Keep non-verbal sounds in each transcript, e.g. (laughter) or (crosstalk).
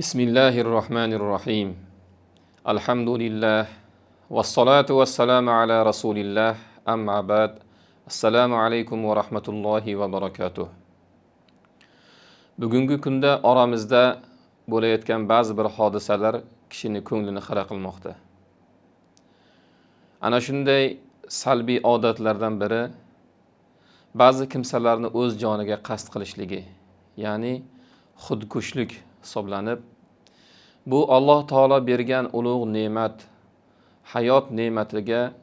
بسم الله الرحمن الرحيم الحمد لله والصلاة والسلام على رسول الله أما بعد السلام عليكم ورحمة الله وبركاته bugungi kunda oramizda bo'layotgan ba'zi bir hodisalar kishini ko'nglini xira qilmoqda ana shunday salbiy odatlardan biri ba'zi kimsalarni o'z joniga qasd qilishligi ya'ni xudkushlik hisoblanib bu alloh taolo bergan ulug' ne'mat hayot ne'matiga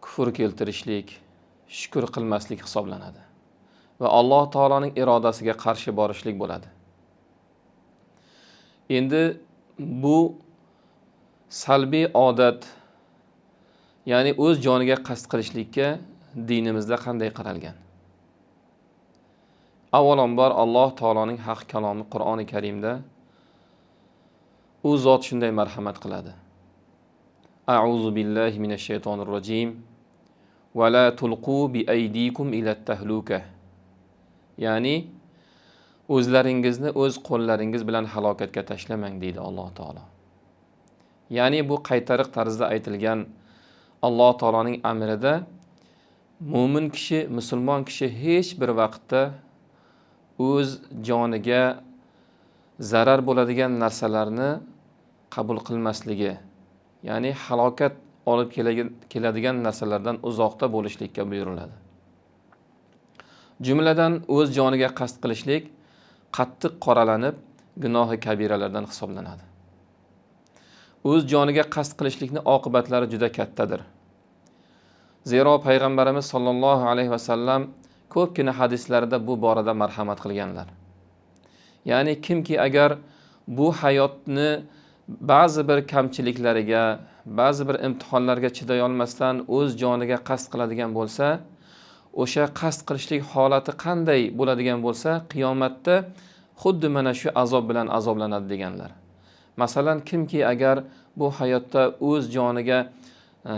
kufr keltirishlik shukur qilmaslik hisoblanadi va alloh taoloning irodasiga qarshi borishlik bo'ladi. Endi bu salbiy odat ya'ni o'z joniga qasd qilishlikka dinimizda qanday qaralgan? Avvalambor alloh taoloning haq kalomi qur'oni karimda u zot shunday marhamat qiladi. Auzu billahi minash shaytonir rojim va la tulqu bi aydikum ila tahluka. Ya'ni o'zlaringizni o'z qo'llaringiz bilan halokatga tashlamang deydi alloh taolo. Ya'ni bu qaytariq tarzda aytilgan alloh taoloning amrida mo'min kishi musulmon kishi hech bir vaqtda o'z joniga zarar bo'ladigan narsalarni qabul qilmasligi ya'ni halokat olib keladigan narsalardan uzoqda bo'lishlikka buyuriladi. Jumladan o'z joniga qasd qilishlik qattiq qoralanib gunohi kabiralardan hisoblanadi. O'z joniga qasd qilishlikni oqibatlari juda kattadir. Zero payg'ambarimiz sollallohu alayhi vasallam ko'pgina hadislarida bu borada marhamat qilganlar. Ya'ni kimki agar bu hayotni ba'zi bir kamchiliklariga ba'zi bir imtihonlarga chiday olmasdan o'z joniga qasd qiladigan bo'lsa o'sha qasd qilishlik holati qanday bo'ladigan bo'lsa qiyomatda xuddi mana shu azob bilan azoblanadi deganlar. Masalan kimki agar bu hayotda o'z joniga e,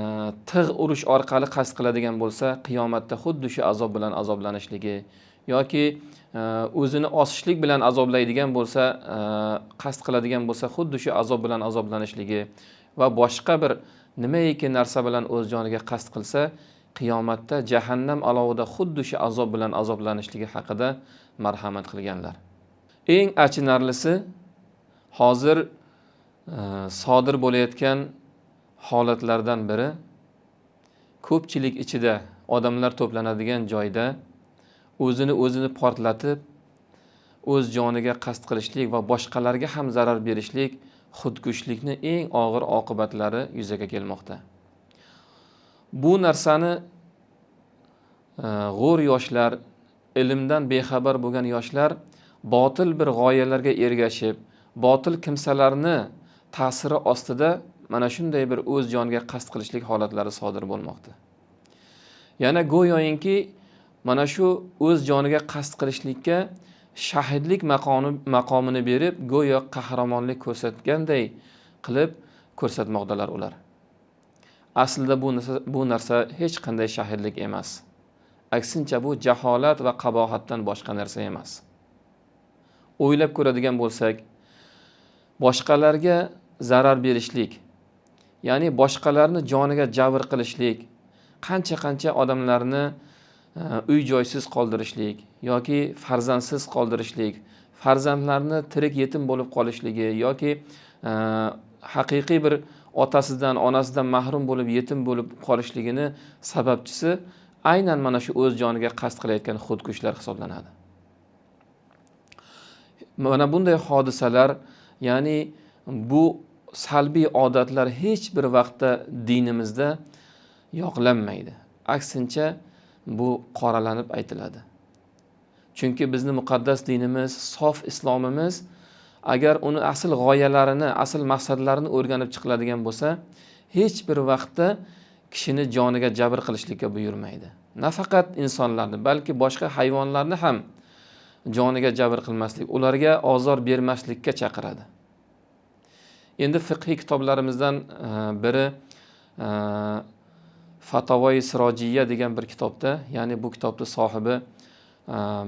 tig' urish orqali qasd qiladigan bo'lsa qiyomatda xuddi shu azob bilan azoblanishligi yoki e, o'zini osishlik bilan azoblaydigan bo'lsa e, qasd qiladigan bo'lsa xuddi shu azob bilan azoblanishligi va boshqa bir nimaiki narsa bilan o'z joniga qasd qilsa qiyomatda jahannam alovida xuddi shu azob bilan azoblanishligi haqida marhamat qilganlar. Eng achinarlisi hozir e, sodir bo'layotgan holatlardan biri ko'pchilik ichida odamlar to'planadigan joyda o'zini o'zini portlatib o'z joniga qasd qilishlik va boshqalarga ham zarar berishlik xudkushlikni eng og'ir oqibatlari yuzaga kelmoqda. Bu narsani e, g'o'r yoshlar ilmdan bexabar bo'lgan yoshlar botil bir g'oyalarga ergashib botil kimsalarni ta'siri ostida mana shunday bir o'z joniga qasd qilishlik holatlari sodir bo'lmoqda. Yana go'yoinki mana shu o'z joniga qasd qilishlikka shahidlik maqomi maqomini berib go'yo qahramonlik ko'rsatganday qilib ko'rsatmoqdalar ular. Aslida bu narsa bu narsa hech qanday shahidlik emas. Aksincha bu jaholat va qabohatdan boshqa narsa emas. O'ylab ko'radigan bo'lsak boshqalarga zarar berishlik ya'ni boshqalarni joniga jabr qilishlik qancha qancha odamlarni E, uy joysiz qoldirishlik yoki farzandsiz qoldirishlik farzandlarni tirik yetim bo'lib qolishligi yoki e, haqiqiy bir otasidan onasidan mahrum bo'lib yetim bo'lib qolishligini sababchisi aynan mana shu o'z joniga qasd qilayotgan xudkushlar hisoblanadi. Mana bunday hodisalar ya'ni bu salbiy odatlar hech bir vaqtda dinimizda yoqlanmaydi. Aksincha bu qoralanib aytiladi. Chunki bizni muqaddas dinimiz sof islomimiz agar uni asl g'oyalarini asl maqsadlarini o'rganib chiqiladigan bo'lsa hech bir vaqtda kishini joniga jabr qilishlikka buyurmaydi. Nafaqat insonlarni balki boshqa hayvonlarni ham joniga jabr qilmaslik ularga ozor bermaslikka chaqiradi. Endi fiqhiy kitoblarimizdan e, biri e, fatavoyi sirojiya degan bir kitobda ya'ni bu kitobni sohibi e,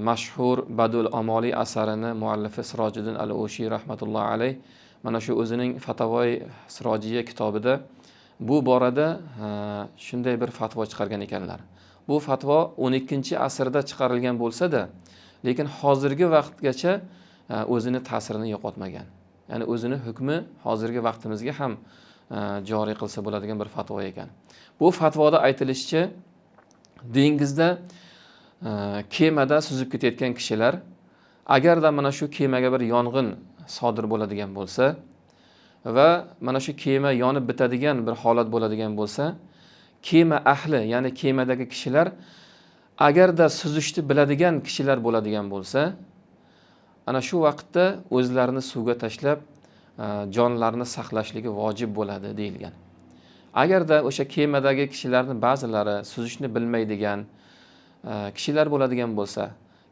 mashhur badul amoliy asarini muallifi sirojiddin al o'shiy rahmatullohi alayh mana shu o'zining fatavoy sirojiya kitobida. Bu borada e, shunday bir fatvo chiqargan ekanlar. Bu fatvo o'n ikkinchi asrda chiqarilgan bo'lsada lekin hozirgi vaqtgacha e, o'zini ta'sirini yo'qotmagan. Ya'ni o'zini hukmi hozirgi vaqtimizga ham E, joriy qilsa bo'ladigan bir fatvo ekan. Bu fatvoda aytilishicha dengizda e, kemada suzib ketayotgan kishilar agarda mana shu kemaga bir yong'in sodir bo'ladigan bo'lsa va mana shu kema yonib bitadigan bir holat bo'ladigan bo'lsa kema ahli ya'ni kemadagi kishilar agarda suzishni biladigan kishilar bo'ladigan bo'lsa ana shu vaqtda o'zlarini suvga tashlab E, jonlarni saqlashligi vojib bo'ladi deyilgan. Agarda o'sha kemadagi kishilarni ba'zilari suzishni bilmaydigan e, kishilar bo'ladigan bo'lsa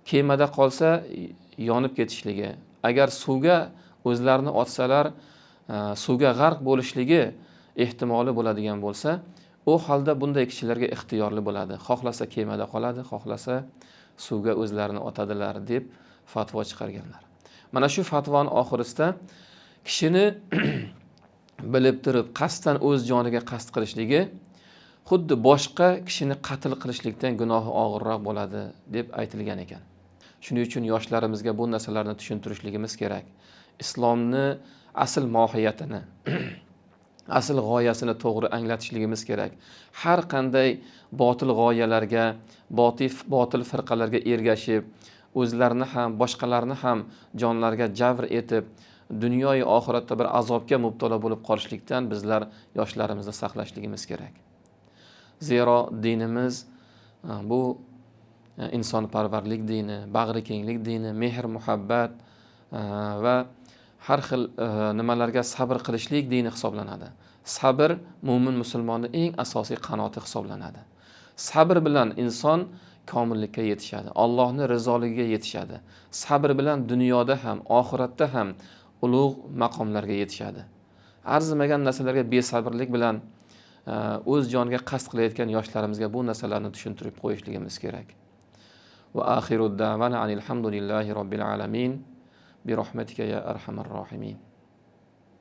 kemada qolsa yonib ketishligi agar suvga o'zlarini otsalar e, suvga g'arq bo'lishligi ehtimoli bo'ladigan bo'lsa u holda bunday kishilarga ixtiyorli bo'ladi. Xohlasa kemada qoladi xohlasa suvga o'zlarini otadilar deb fatvo chiqarganlar. Mana shu fatvoni oxirisida kishini (clears throat) bilib turib qasddan o'z joniga qasd qilishligi xuddi boshqa kishini qatl qilishlikdan gunohi og'irroq bo'ladi deb aytilgan ekan. Shuning uchun yoshlarimizga bu narsalarni tushuntirishligimiz kerak. Islomni asl mohiyatini (clears throat) asl g'oyasini to'g'ri anglatishligimiz kerak. Har qanday botil g'oyalarga botil botil firqalarga ergashib o'zlarini ham boshqalarni ham jonlarga javr etib dunyoyu oxiratda bir azobga mubtalo bo'lib qolishlikdan bizlar yoshlarimizni saqlashligimiz kerak. Zero dinimiz e, bu e, insonparvarlik dini bag'ri kenglik dini mehr muhabbat e, va har xil nimalarga sabr qilishlik dini hisoblanadi. Sabr mo'min musulmonni eng asosiy qanoti hisoblanadi. Sabr bilan inson komillikka yetishadi allohni rizoligiga yetishadi. Sabr bilan dunyoda ham oxiratda ham ulug' maqomlarga yetishadi. Arzimagan narsalarga besabrlik bilan e, o'z joniga qasd qilayotgan yoshlarimizga bu narsalarni tushuntirib qo'yishligimiz kerak. Va axiru davana alhamdulillahi robbil alamin. Bi rahmatika ya arhamar rohimin.